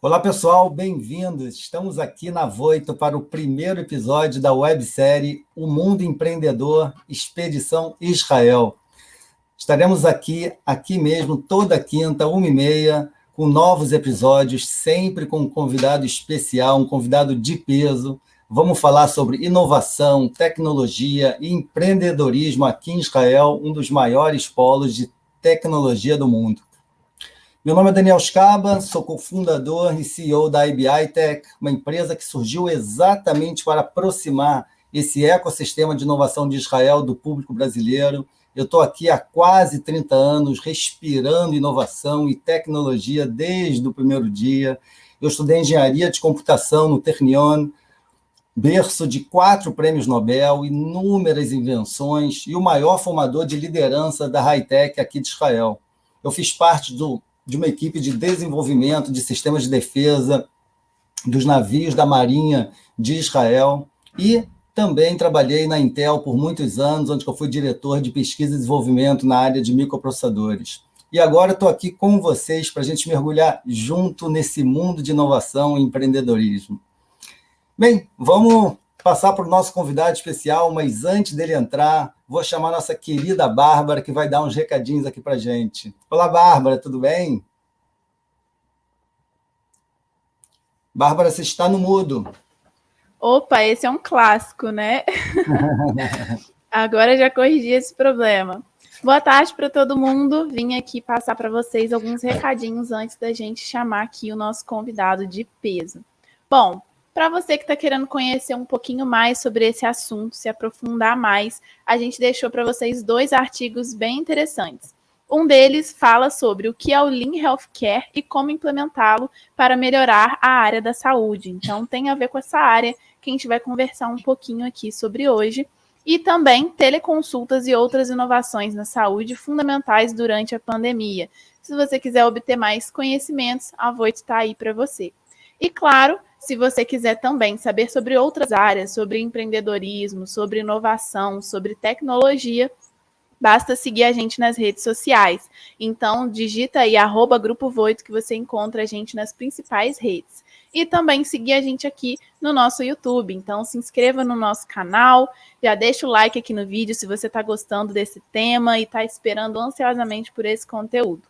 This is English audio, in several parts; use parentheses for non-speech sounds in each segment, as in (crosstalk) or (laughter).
Olá, pessoal, bem-vindos. Estamos aqui na Voito para o primeiro episódio da websérie O Mundo Empreendedor Expedição Israel. Estaremos aqui, aqui mesmo, toda quinta, uma e meia, com novos episódios, sempre com um convidado especial, um convidado de peso. Vamos falar sobre inovação, tecnologia e empreendedorismo aqui em Israel, um dos maiores polos de tecnologia do mundo. Meu nome é Daniel Scaba, sou cofundador e CEO da IBI Tech, uma empresa que surgiu exatamente para aproximar esse ecossistema de inovação de Israel do público brasileiro. Eu estou aqui há quase 30 anos, respirando inovação e tecnologia desde o primeiro dia. Eu estudei engenharia de computação no Ternion, berço de quatro prêmios Nobel, inúmeras invenções e o maior formador de liderança da high-tech aqui de Israel. Eu fiz parte do de uma equipe de desenvolvimento de sistemas de defesa dos navios da Marinha de Israel e também trabalhei na Intel por muitos anos, onde eu fui diretor de pesquisa e desenvolvimento na área de microprocessadores. E agora estou aqui com vocês para a gente mergulhar junto nesse mundo de inovação e empreendedorismo. Bem, vamos passar para o nosso convidado especial, mas antes dele entrar, vou chamar nossa querida Bárbara, que vai dar uns recadinhos aqui para gente. Olá, Bárbara, tudo bem? Bárbara, você está no mudo. Opa, esse é um clássico, né? (laughs) Agora já corrigi esse problema. Boa tarde para todo mundo. Vim aqui passar para vocês alguns recadinhos antes da gente chamar aqui o nosso convidado de peso. Bom, para você que está querendo conhecer um pouquinho mais sobre esse assunto, se aprofundar mais, a gente deixou para vocês dois artigos bem interessantes. Um deles fala sobre o que é o Lean Healthcare e como implementá-lo para melhorar a área da saúde. Então, tem a ver com essa área que a gente vai conversar um pouquinho aqui sobre hoje. E também teleconsultas e outras inovações na saúde fundamentais durante a pandemia. Se você quiser obter mais conhecimentos, a Voit está aí para você. E claro, se você quiser também saber sobre outras áreas, sobre empreendedorismo, sobre inovação, sobre tecnologia, basta seguir a gente nas redes sociais. Então, digita aí arroba Grupo Voito que você encontra a gente nas principais redes. E também seguir a gente aqui no nosso YouTube. Então, se inscreva no nosso canal, já deixa o like aqui no vídeo se você está gostando desse tema e está esperando ansiosamente por esse conteúdo.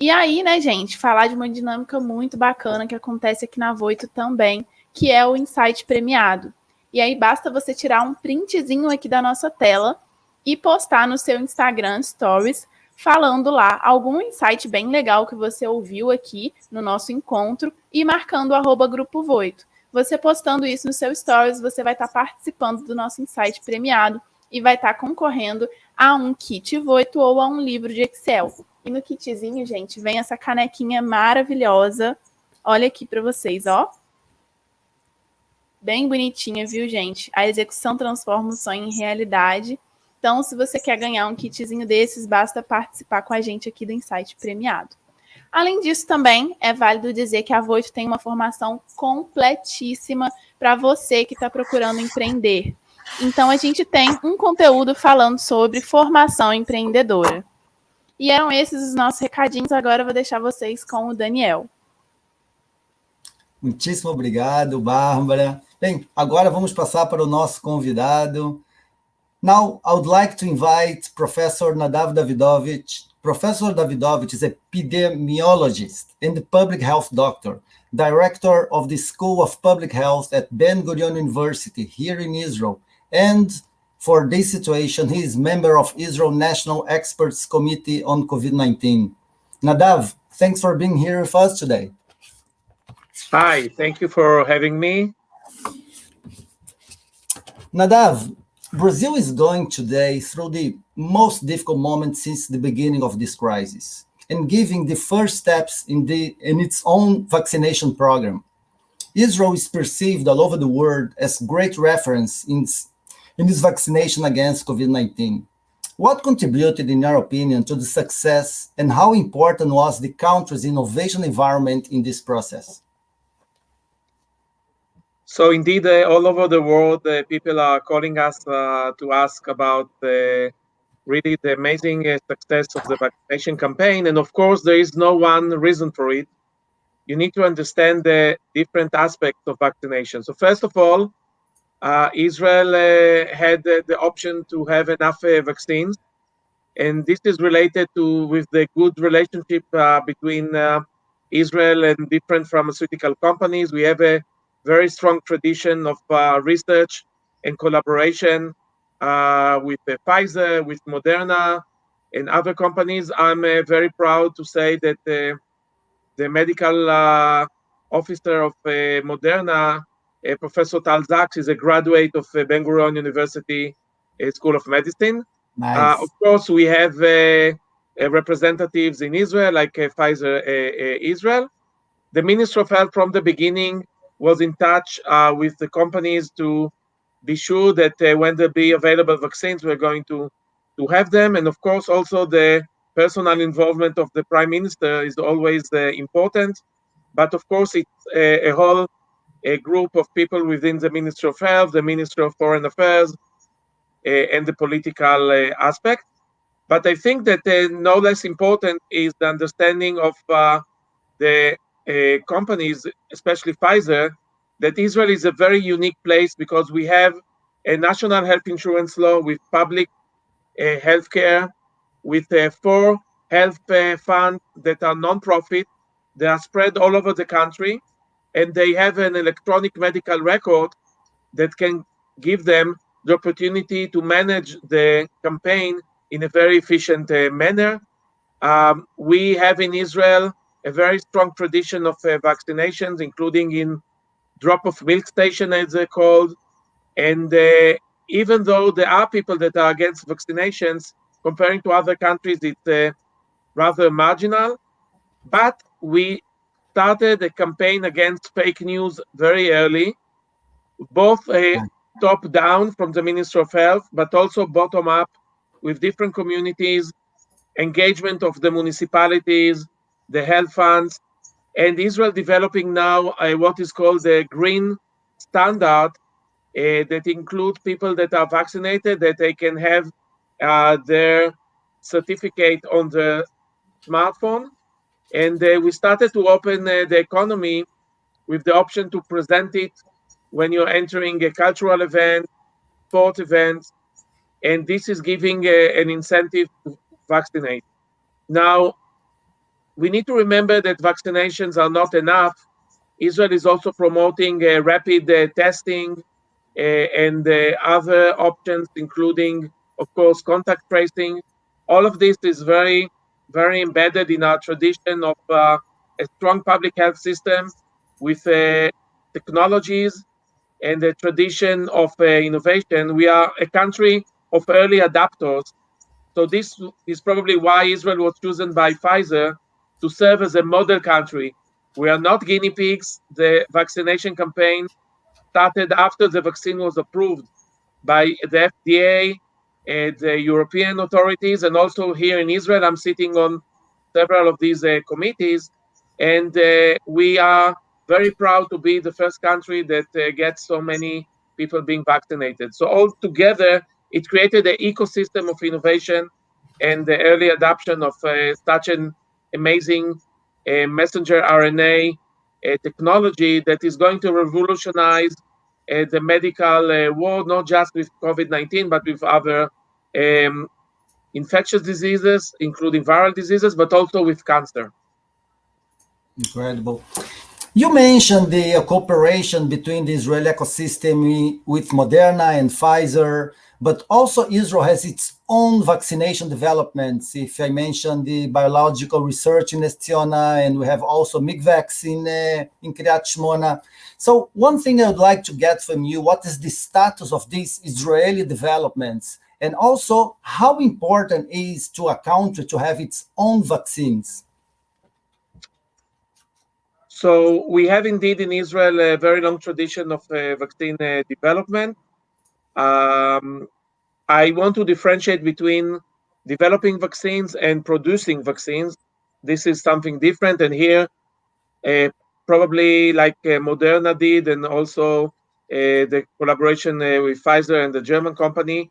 E aí, né, gente, falar de uma dinâmica muito bacana que acontece aqui na Voito também, que é o Insight Premiado. E aí basta você tirar um printzinho aqui da nossa tela e postar no seu Instagram Stories, falando lá algum insight bem legal que você ouviu aqui no nosso encontro e marcando o arroba Grupo Voito. Você postando isso no seu Stories, você vai estar participando do nosso insight premiado e vai estar concorrendo a um kit Voito ou a um livro de Excel. E no kitzinho, gente, vem essa canequinha maravilhosa. Olha aqui para vocês, ó. Bem bonitinha, viu, gente? A execução transforma o sonho em realidade. Então, se você quer ganhar um kitzinho desses, basta participar com a gente aqui do Insight Premiado. Além disso, também é válido dizer que a Voito tem uma formação completíssima para você que está procurando empreender. Então, a gente tem um conteúdo falando sobre formação empreendedora. E eram esses os nossos recadinhos. Agora eu vou deixar vocês com o Daniel. Muitíssimo obrigado, Bárbara. Bem, agora vamos passar para o nosso convidado. Now, I would like to invite Professor Nadav Davidovich. Professor Davidovich is a epidemiologist and public health doctor, director of the School of Public Health at Ben-Gurion University here in Israel, and For this situation, he is member of Israel National Experts Committee on COVID-19. Nadav, thanks for being here with us today. Hi, thank you for having me. Nadav, Brazil is going today through the most difficult moment since the beginning of this crisis and giving the first steps in, the, in its own vaccination program. Israel is perceived all over the world as great reference in in this vaccination against COVID-19. What contributed, in your opinion, to the success and how important was the country's innovation environment in this process? So indeed, uh, all over the world, uh, people are calling us uh, to ask about the, really the amazing uh, success of the vaccination campaign. And of course, there is no one reason for it. you need to understand the different aspects of vaccination. So first of all, uh, Israel uh, had the option to have enough vaccines, and this is related to with the good relationship between Israel and different pharmaceutical companies. We have a very strong tradition of uh, research and collaboration uh, with uh, Pfizer, with Moderna, and other companies. I'm uh, very proud to say that the medical uh, officer of uh, Moderna, uh, Professor Tal Zaks, is a graduate of Ben Gurion University School of Medicine. Nice. of course, we have representatives in Israel, like Pfizer Israel. The Minister of Health from the beginning was in touch with the companies to be sure that uh, when there be available vaccines, we're going to to have them, and of course also the personal involvement of the prime minister is always uh, important. But of course, it's a, a, whole a group of people within the Ministry of Health, the Ministry of Foreign Affairs, uh, and the political uh, aspect. But I think that uh, no less important is the understanding of uh, the uh, companies, especially Pfizer, that Israel is a very unique place because we have a national health insurance law with public health care with uh, four health uh, funds that are non-profit. They are spread all over the country, and they have an electronic medical record that can give them the opportunity to manage the campaign in a very efficient uh, manner. Um, we have in Israel a very strong tradition of uh, vaccinations, including in drop of milk station, as they're called. And uh, even though there are people that are against vaccinations, comparing to other countries, it's uh, rather marginal. But we started a campaign against fake news very early, both uh, top down from the Ministry of Health, but also bottom up with different communities, engagement of the municipalities, the health funds, and Israel developing now uh, what is called the green standard uh, that includes people that are vaccinated that they can have uh, their certificate on the smartphone. And uh, we started to open uh, the economy with the option to present it when you're entering a cultural event, sport event, and this is giving an incentive to vaccinate. Now, we need to remember that vaccinations are not enough. Israel is also promoting rapid uh, testing uh, and uh, other options, including of course, contact tracing. All of this is very, very embedded in our tradition of uh, a strong public health system with uh, technologies and the tradition of uh, innovation. We are a country of early adapters. So this is probably why Israel was chosen by Pfizer to serve as a model country. We are not guinea pigs. The vaccination campaign started after the vaccine was approved by the FDA and the European authorities, and also here in Israel, I'm sitting on several of these uh, committees, and uh, we are very proud to be the first country that uh, gets so many people being vaccinated. So all together, it created an ecosystem of innovation and the early adoption of uh, such an amazing uh, messenger RNA uh, technology that is going to revolutionize uh, the medical uh, world, not just with COVID-19, but with other um, infectious diseases, including viral diseases, but also with cancer. Incredible. You mentioned the cooperation between the Israeli ecosystem with Moderna and Pfizer, but also Israel has its own vaccination developments. If I mention the biological research in Nes Ziona, and we have also MIGVAX in, uh, in Kiryat Shmona. So one thing I would like to get from you, what is the status of these Israeli developments? And also how important is to a country to have its own vaccines? So we have indeed in Israel a very long tradition of uh, vaccine uh, development. Um, I want to differentiate between developing vaccines and producing vaccines. This is something different. And here, uh, probably like uh, Moderna did, and also uh, the collaboration uh, with Pfizer and the German company,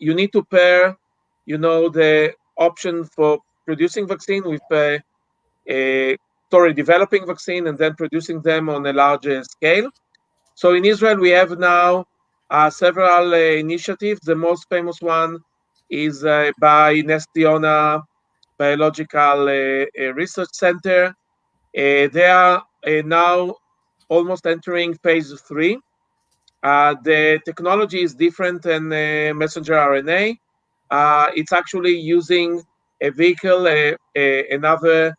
you need to pair, you know, the option for producing vaccine with a sorry, developing vaccine and then producing them on a larger scale. So in Israel, we have now uh, several uh, initiatives. The most famous one is uh, by Nes Ziona Biological uh, Research Center. Uh, they are uh, now almost entering phase three. the technology is different than messenger RNA. it's actually using a vehicle, another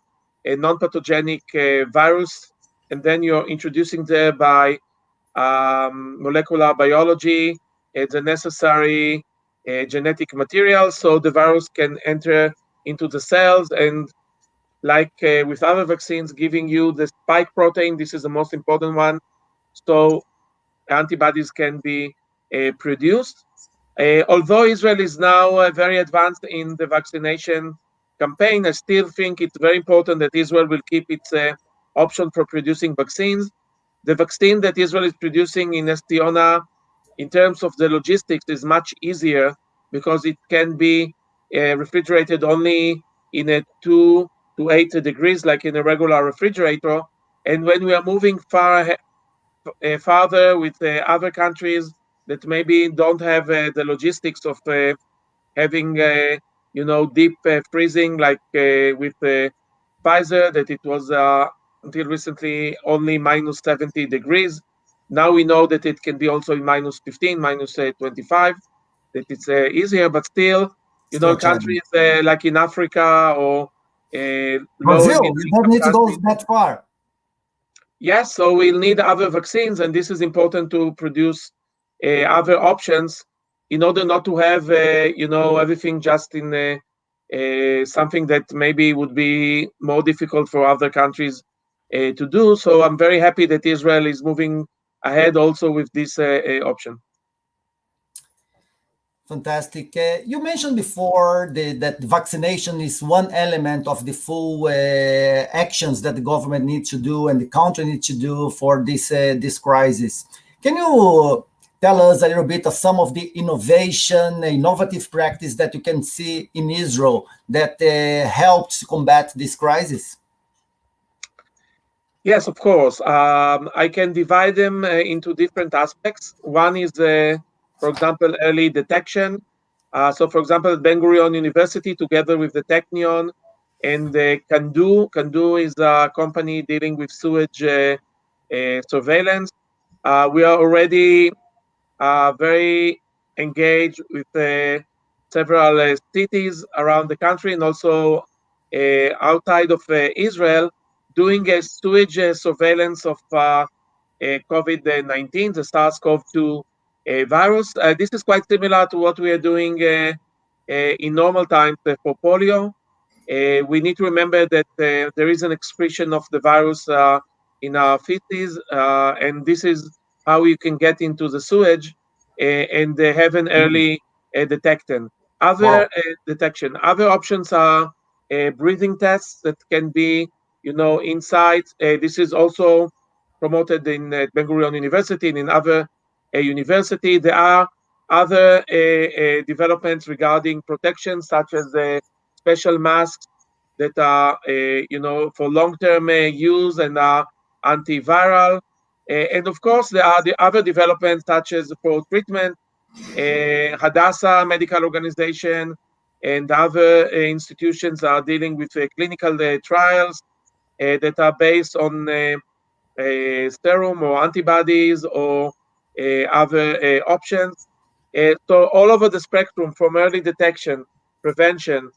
a non-pathogenic virus, and then you're introducing there by um, molecular biology, uh, the necessary uh, genetic material so the virus can enter into the cells and like uh, with other vaccines giving you the spike protein. This is the most important one. So antibodies can be uh, produced. Uh, although israel is now uh, very advanced in the vaccination campaign i still think it's very important that israel will keep its option for producing vaccines the vaccine that Israel is producing in Nes Ziona, in terms of the logistics, is much easier because it can be uh, refrigerated only in a two to eight degrees, like in a regular refrigerator. And when we are moving far uh, farther with uh, other countries that maybe don't have uh, the logistics of uh, having, uh, you know, deep freezing, like with Pfizer, that it was until recently only minus 70 degrees. Now we know that it can be also in minus 15, minus, uh, 25, that it's uh, easier, but still, you know, countries uh, like in Africa or uh, Brazil, you don't need to go that far. Yes, so we'll need other vaccines, and this is important to produce uh, other options in order not to have, uh, you know, everything just in uh, something that maybe would be more difficult for other countries uh, to do. So I'm very happy that Israel is moving ahead also with this uh, uh, option. Fantastic. Uh, you mentioned before the, that vaccination is one element of the full uh, actions that the government needs to do and the country needs to do for this uh, this crisis. Can you tell us a little bit of some of the innovation, innovative practice that you can see in Israel that helps combat this crisis? Yes, of course. Um, I can divide them uh, into different aspects. One is, uh, for example, early detection. Uh, so, for example, Ben Gurion University, together with the Technion and the Kando, Kando is a company dealing with sewage uh, uh, surveillance. Uh, we are already very engaged with uh, several uh, cities around the country and also uh, outside of Israel doing a sewage uh, surveillance of uh, COVID-19, the SARS-CoV-2 uh, virus. this is quite similar to what we are doing in normal times for polio. we need to remember that there is an expression of the virus in our feces, and this is how you can get into the sewage and have an mm-hmm. early detection. Other wow. detection. Other options are breathing tests that can be you know, inside. Uh, this is also promoted in uh, Ben Gurion University and in other uh, university. There are other uh, uh, developments regarding protection, such as the special masks that are, uh, you know, for long-term use and are antiviral. And of course, there are the other developments, such as for treatment, Hadassah Medical Organization and other institutions are dealing with clinical trials uh, that are based on uh, serum or antibodies or uh, other options. so all over the spectrum, from early detection, prevention,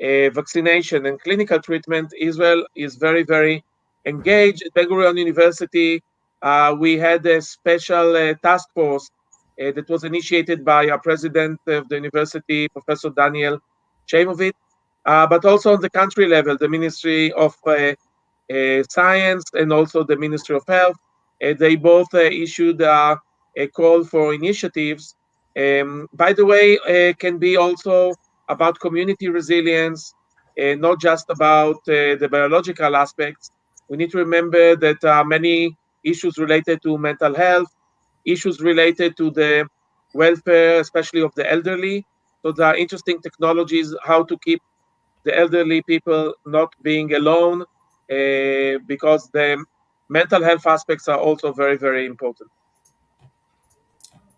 vaccination, and clinical treatment, Israel is very, very engaged. Ben Gurion University, uh, we had a special uh, task force uh, that was initiated by our president of the university, Professor Daniel Chamovitz, but also on the country level, the Ministry of uh, science and also the Ministry of Health. Uh, they both uh, issued a call for initiatives. Um, by the way, it can be also about community resilience, not just about the biological aspects. We need to remember that are many issues related to mental health, issues related to the welfare, especially of the elderly. So there are interesting technologies how to keep the elderly people not being alone uh, because the mental health aspects are also very, very important.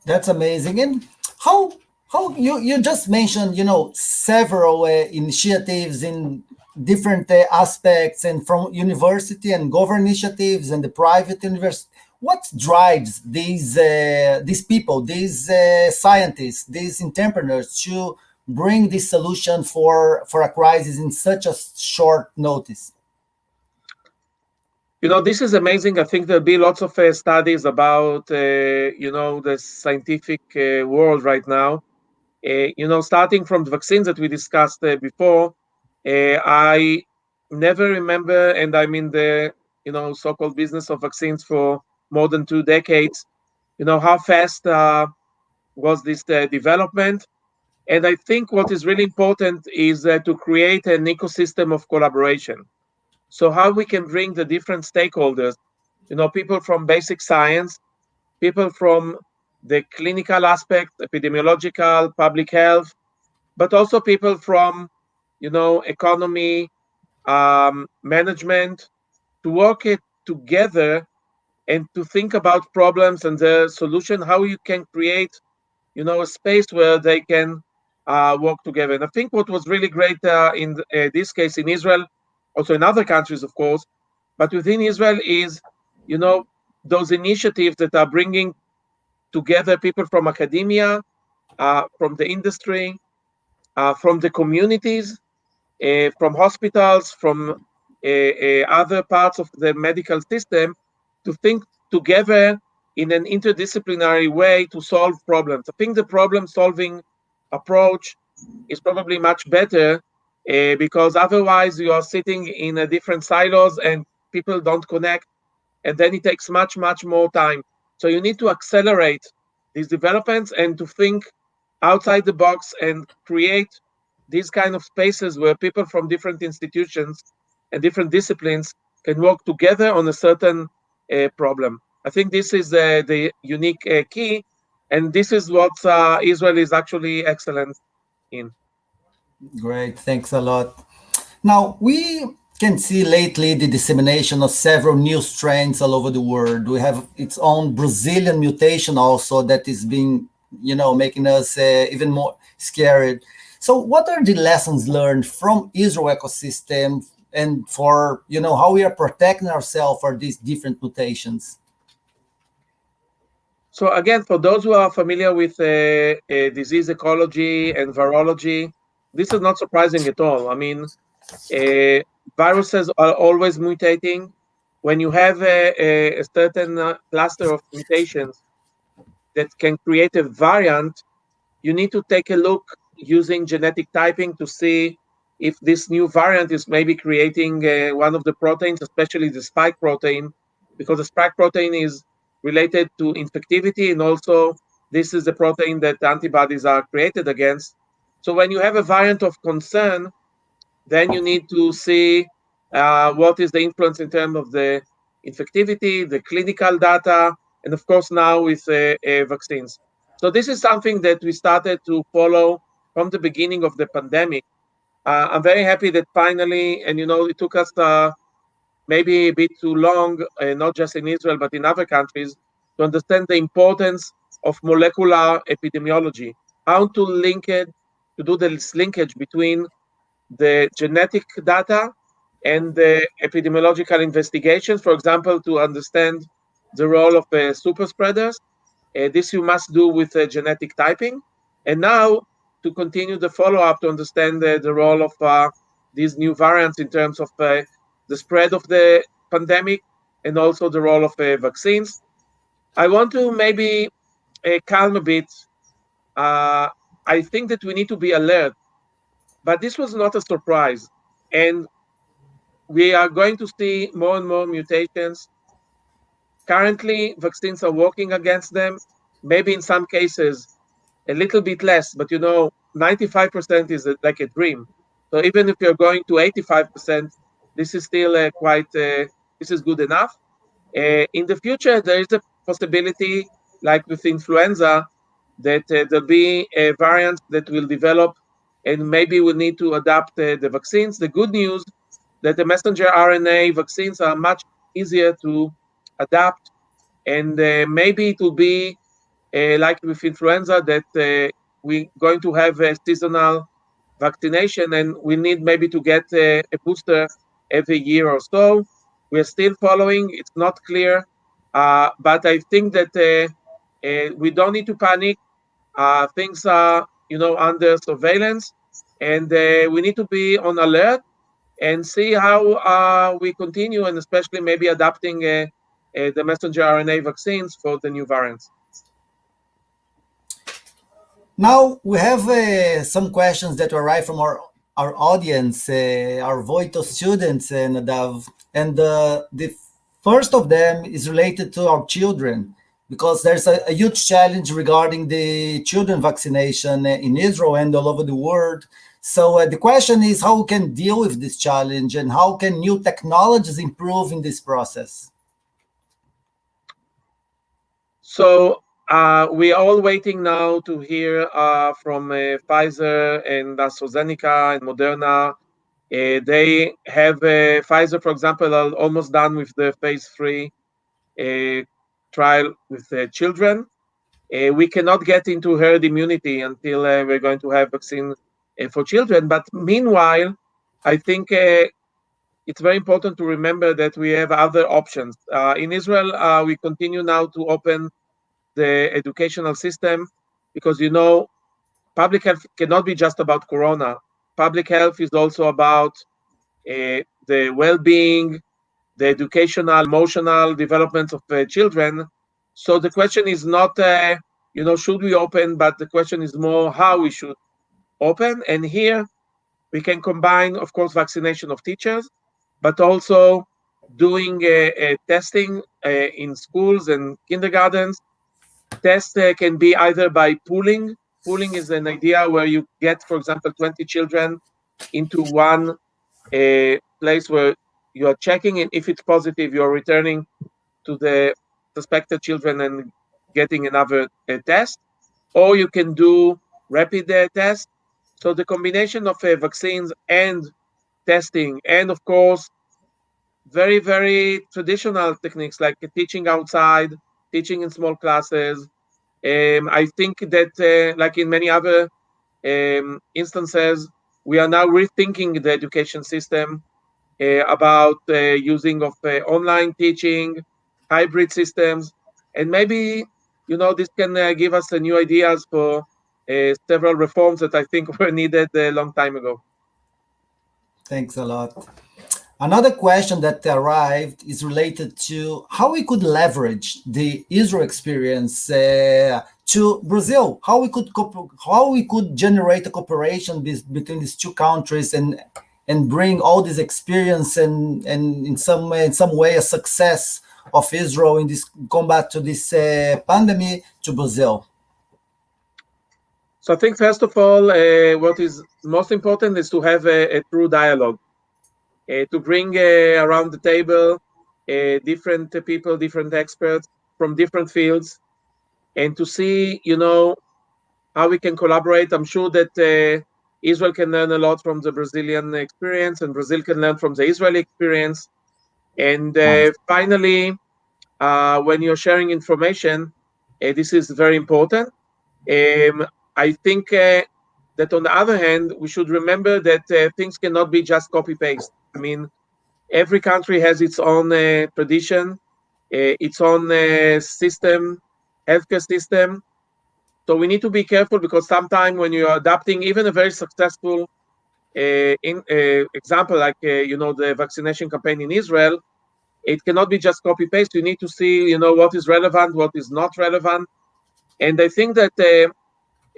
That's amazing. And how how you you just mentioned you know several uh, initiatives in different uh, aspects and from university and government initiatives and the private university what drives these uh, these people these uh, scientists these entrepreneurs to bring this solution for for a crisis in such a short notice? You know this is amazing. I think there'll be lots of uh, studies about uh, you know the scientific world right now you know starting from the vaccines that we discussed before i never remember and i'm in the you know so-called business of vaccines for more than two decades. You know how fast uh, was this uh, development, and I think what is really important is uh, to create an ecosystem of collaboration. So how we can bring the different stakeholders, you know, people from basic science, people from the clinical aspect, epidemiological, public health, but also people from, you know, economy, um, management, to work it together and to think about problems and the solution, how you can create, you know, a space where they can uh, work together. And I think what was really great uh, in uh, this case in Israel, also in other countries, of course, but within Israel is, you know, those initiatives that are bringing together people from academia, uh, from the industry, uh, from the communities, uh, from hospitals, from other parts of the medical system to think together in an interdisciplinary way to solve problems. I think the problem solving approach is probably much better uh, because otherwise you are sitting in a different silos and people don't connect and then it takes much much more time so you need to accelerate these developments and to think outside the box and create these kind of spaces where people from different institutions and different disciplines can work together on a certain problem. I think this is uh, the unique uh, key, and this is what uh, Israel is actually excellent in. Great, thanks a lot. Now, we can see lately the dissemination of several new strains all over the world. We have its own Brazilian mutation also that is being, you know, making us uh, even more scared. So what are the lessons learned from Israel ecosystem and for you know how we are protecting ourselves for these different mutations so again for those who are familiar with uh, uh, disease ecology and virology this is not surprising at all i mean uh, viruses are always mutating when you have a, a certain uh, cluster of mutations that can create a variant you need to take a look using genetic typing to see if this new variant is maybe creating uh, one of the proteins, especially the spike protein, because the spike protein is related to infectivity and also this is the protein that antibodies are created against. So when you have a variant of concern, then you need to see uh, what is the influence in terms of the infectivity, the clinical data, and of course now with uh, uh, vaccines. So this is something that we started to follow from the beginning of the pandemic uh, I'm very happy that finally, and you know, it took us uh, maybe a bit too long, uh, not just in Israel, but in other countries, to understand the importance of molecular epidemiology, how to link it, to do this linkage between the genetic data and the epidemiological investigations, for example, to understand the role of uh, super spreaders. Uh, this you must do with uh, genetic typing. And now to continue the follow-up to understand the, role of uh, these new variants in terms of uh, the spread of the pandemic and also the role of vaccines. I want to maybe uh, calm a bit. I think that we need to be alert, but this was not a surprise. And we are going to see more and more mutations. Currently, vaccines are working against them. Maybe in some cases, a little bit less, but you know, 95% is a, like a dream. So even if you're going to 85%, this is still uh, quite, uh, this is good enough. Uh, in the future, there is a possibility, like with influenza, that uh, there'll be a variant that will develop and maybe we'll need to adapt uh, the vaccines. The good news that the messenger RNA vaccines are much easier to adapt, and uh, maybe it will be uh, like with influenza that uh, we're going to have a seasonal vaccination, and we need maybe to get a, a booster every year or so. We're still following; it's not clear, uh, but I think that uh, uh, we don't need to panic. things are, you know, under surveillance, and we need to be on alert and see how uh, we continue and especially maybe adapting uh, uh, the messenger RNA vaccines for the new variants. Now we have uh, some questions that arrive from our our audience, uh, our Voitto students, and Nadav. And uh, the first of them is related to our children because there's a, a, huge challenge regarding the children vaccination in Israel and all over the world. So uh, the question is how we can deal with this challenge and how can new technologies improve in this process? So uh, we are all waiting now to hear uh, from uh, Pfizer and AstraZeneca and Moderna. Uh, they have uh, Pfizer, for example, almost done with the phase three trial with children. we cannot get into herd immunity until we're going to have vaccine uh, for children. But meanwhile, I think uh, it's very important to remember that we have other options. Uh, in Israel, we continue now to open the educational system because you know public health cannot be just about corona public health is also about uh, the well-being the educational emotional development of uh, children so the question is not uh, you know should we open but the question is more how we should open. And here we can combine, of course, vaccination of teachers, but also doing a, testing uh, in schools and kindergartens. Test uh, can be either by pooling. Pooling is an idea where you get, for example, 20 children into one uh, place where you are checking, and if it's positive, you're returning to the suspected children and getting another uh, test. Or you can do rapid uh, test so the combination of uh, vaccines and testing, and of course, very, very traditional techniques like teaching outside, teaching in small classes. Um, I think that, uh, like in many other um, instances, we are now rethinking the education system about uh, using of uh, online teaching, hybrid systems, and maybe you know this can uh, give us new ideas for uh, several reforms that I think (laughs) were needed a long time ago. Thanks a lot. Another question that arrived is related to how we could leverage the Israel experience uh, to Brazil. How we could how we could generate a cooperation between these two countries and and bring all this experience and and in some in some way a success of Israel in this combat to this uh, pandemic to Brazil. So I think first of all, uh, what is most important is to have a, a true dialogue, uh, to bring uh, around the table uh, different people, different experts from different fields, and to see, you know, how we can collaborate. I'm sure that uh, Israel can learn a lot from the Brazilian experience, and Brazil can learn from the Israeli experience. And uh, finally, when you're sharing information, this is very important. Um, I think uh, that on the other hand, we should remember that uh, things cannot be just copy paste. I mean, every country has its own uh, tradition, uh, its own uh, system, healthcare system. So we need to be careful because sometimes when you're adapting even a very successful uh, in, example, like you know the vaccination campaign in Israel, it cannot be just copy paste. You need to see you know what is relevant, what is not relevant, and I think that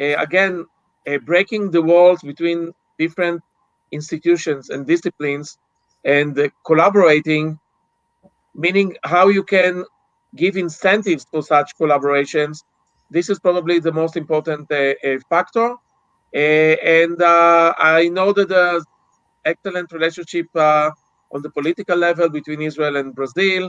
uh, again, uh, breaking the walls between different institutions and disciplines and uh, collaborating, meaning how you can give incentives for such collaborations. This is probably the most important factor. and I know that there's excellent relationship on the political level between Israel and Brazil,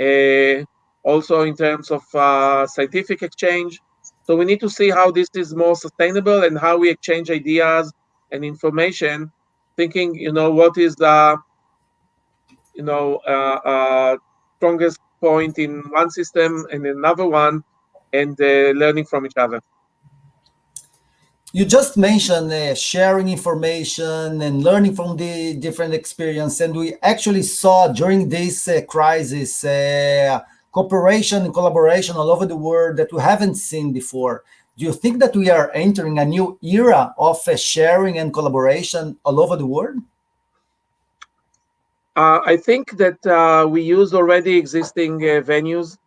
uh, also in terms of uh, scientific exchange. So we need to see how this is more sustainable and how we exchange ideas and information, thinking, you know, what is the, you know, uh, uh, strongest point in one system and another one, and uh, learning from each other. You just mentioned uh, sharing information and learning from the different experience, and we actually saw during this uh, crisis uh, cooperation and collaboration all over the world that we haven't seen before. Do you think that we are entering a new era of uh, sharing and collaboration all over the world? Uh, I think that uh, we use already existing uh, venues,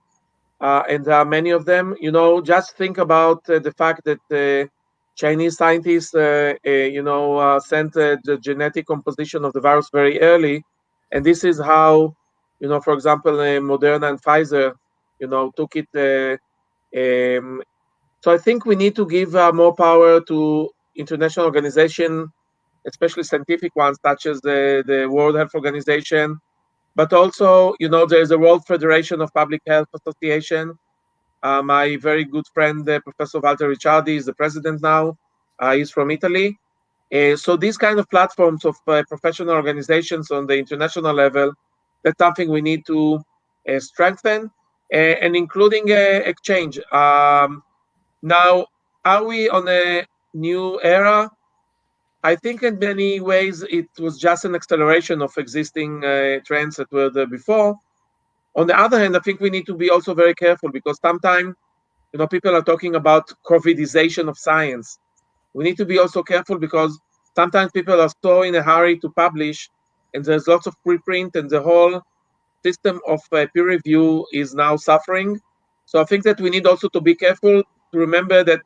uh, and there are many of them. You know, just think about uh, the fact that Chinese scientists, uh, uh, you know, uh, sent the genetic composition of the virus very early, and this is how, you know, for example, Moderna and Pfizer, you know, took it. Um, so I think we need to give more power to international organization especially scientific ones such as the, the World Health Organization, but also, you know, there's a World Federation of Public Health Association. Uh, my very good friend, uh, Professor Walter Ricciardi, is the president now. Uh, he's from Italy. Uh, so these kind of platforms of uh, professional organizations on the international level, that's something we need to uh, strengthen, and including exchange. Um, now, are we on a new era? I think in many ways it was just an acceleration of existing uh, trends that were there before. On the other hand, I think we need to be also very careful because sometimes, you know, people are talking about COVIDization of science. We need to be also careful because sometimes people are so in a hurry to publish, and there's lots of preprint, and the whole system of uh, peer review is now suffering. So I think that we need also to be careful to remember that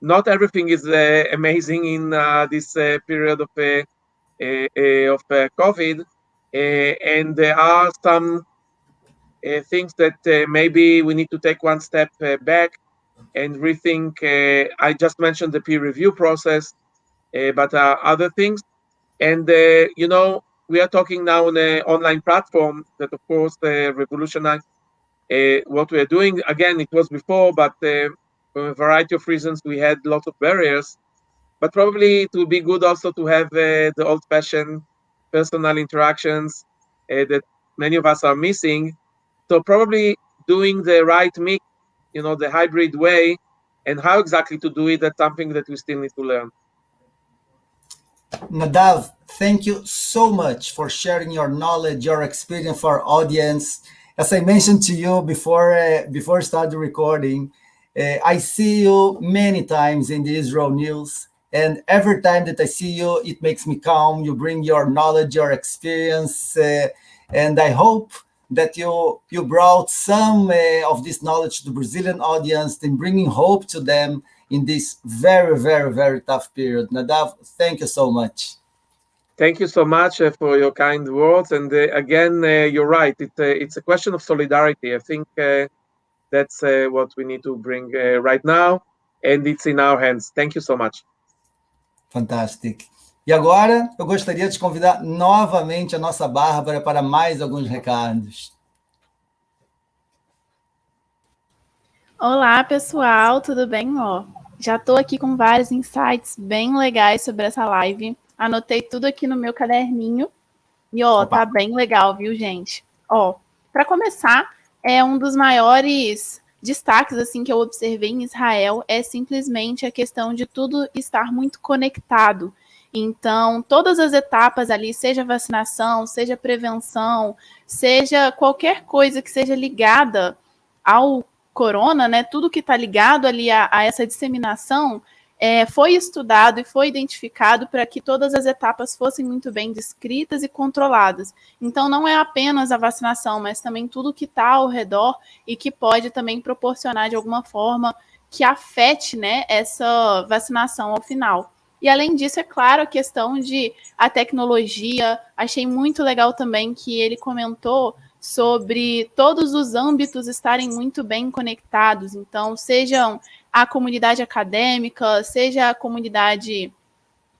not everything is uh, amazing in uh, this uh, period of of COVID, and there are some things that maybe we need to take one step back and rethink. I just mentioned the peer review process, but other things, and you know we are talking now on an online platform that, of course, uh, revolutionized uh, what we are doing. Again, it was before, but uh, for a variety of reasons, we had lots of barriers. But probably it would be good also to have uh, the old-fashioned personal interactions uh, that many of us are missing. So probably doing the right mix, you know, the hybrid way, and how exactly to do it, that's something that we still need to learn. Nadav, thank you so much for sharing your knowledge, your experience for our audience. As I mentioned to you before, uh, before start the recording, I see you many times in the Israel news, and every time that I see you, it makes me calm. You bring your knowledge, your experience, uh, and I hope that you you brought some uh, of this knowledge to the Brazilian audience and bringing hope to them in this very, very, very tough period. Nadav, thank you so much. Thank you so much uh, for your kind words. And uh, again, uh, you're right. It, it's a question of solidarity. I think that's uh, what we need to bring uh, right now, and it's in our hands. Thank you so much. Fantastic. E agora, eu gostaria de convidar novamente a nossa Bárbara para mais alguns recados. Olá, pessoal, tudo bem? Ó, já estou aqui com vários insights bem legais sobre essa live. Anotei tudo aqui no meu caderninho. E, ó, Opa. tá bem legal, viu, gente? Ó, para começar, é um dos maiores destaques assim que eu observei em Israel é simplesmente a questão de tudo estar muito conectado. Então, todas as etapas ali, seja vacinação, seja prevenção, seja qualquer coisa que seja ligada ao corona, né? Tudo que está ligado ali a, a essa disseminação é, foi estudado e foi identificado para que todas as etapas fossem muito bem descritas e controladas. Então, não é apenas a vacinação, mas também tudo que está ao redor e que pode também proporcionar de alguma forma que afete né, essa vacinação ao final. E além disso, é claro, a questão de a tecnologia. Achei muito legal também que ele comentou sobre todos os âmbitos estarem muito bem conectados. Então, sejam a comunidade acadêmica, seja a comunidade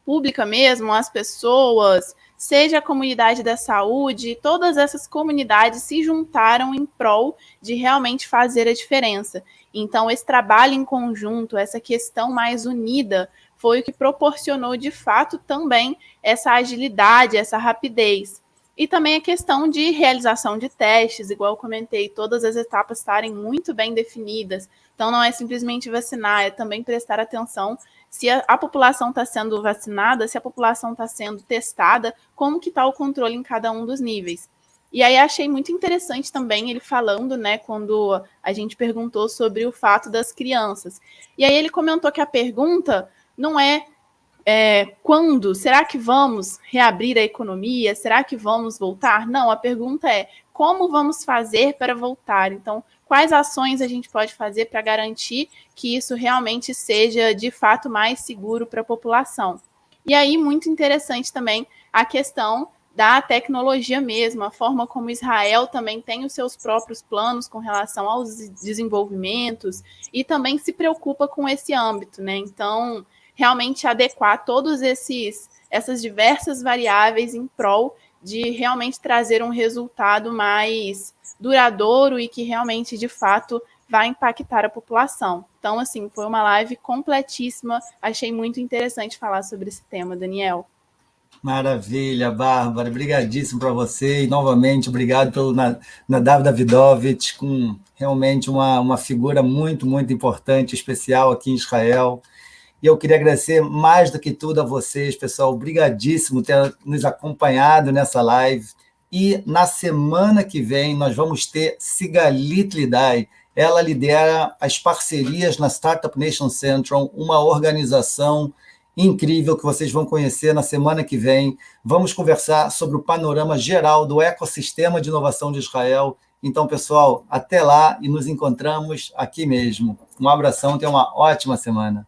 pública mesmo, as pessoas, seja a comunidade da saúde, todas essas comunidades se juntaram em prol de realmente fazer a diferença. Então, esse trabalho em conjunto, essa questão mais unida, foi o que proporcionou de fato também essa agilidade, essa rapidez. E também a questão de realização de testes, igual eu comentei, todas as etapas estarem muito bem definidas. Então, não é simplesmente vacinar, é também prestar atenção se a, a população está sendo vacinada, se a população está sendo testada, como que está o controle em cada um dos níveis. E aí achei muito interessante também ele falando, né, quando a gente perguntou sobre o fato das crianças. E aí ele comentou que a pergunta não é é, quando? Será que vamos reabrir a economia? Será que vamos voltar? Não, a pergunta é como vamos fazer para voltar? Então, quais ações a gente pode fazer para garantir que isso realmente seja de fato mais seguro para a população? E aí, muito interessante também a questão da tecnologia mesmo, a forma como Israel também tem os seus próprios planos com relação aos desenvolvimentos e também se preocupa com esse âmbito, né? Então, realmente adequar todos esses essas diversas variáveis em prol de realmente trazer um resultado mais duradouro e que realmente de fato vai impactar a população. Então, assim, foi uma live completíssima. Achei muito interessante falar sobre esse tema, Daniel. Maravilha, Bárbara. Obrigadíssimo para você. E, novamente, obrigado pelo Nadav Davidovich, com realmente uma, uma figura muito, muito importante, especial aqui em Israel. E eu queria agradecer mais do que tudo a vocês, pessoal. Obrigadíssimo ter nos acompanhado nessa live. E na semana que vem nós vamos ter Sigalit Lidai. Ela lidera as parcerias na Startup Nation Central, uma organização incrível que vocês vão conhecer na semana que vem. Vamos conversar sobre o panorama geral do ecossistema de inovação de Israel. Então, pessoal, até lá e nos encontramos aqui mesmo. Um abração, tenha uma ótima semana.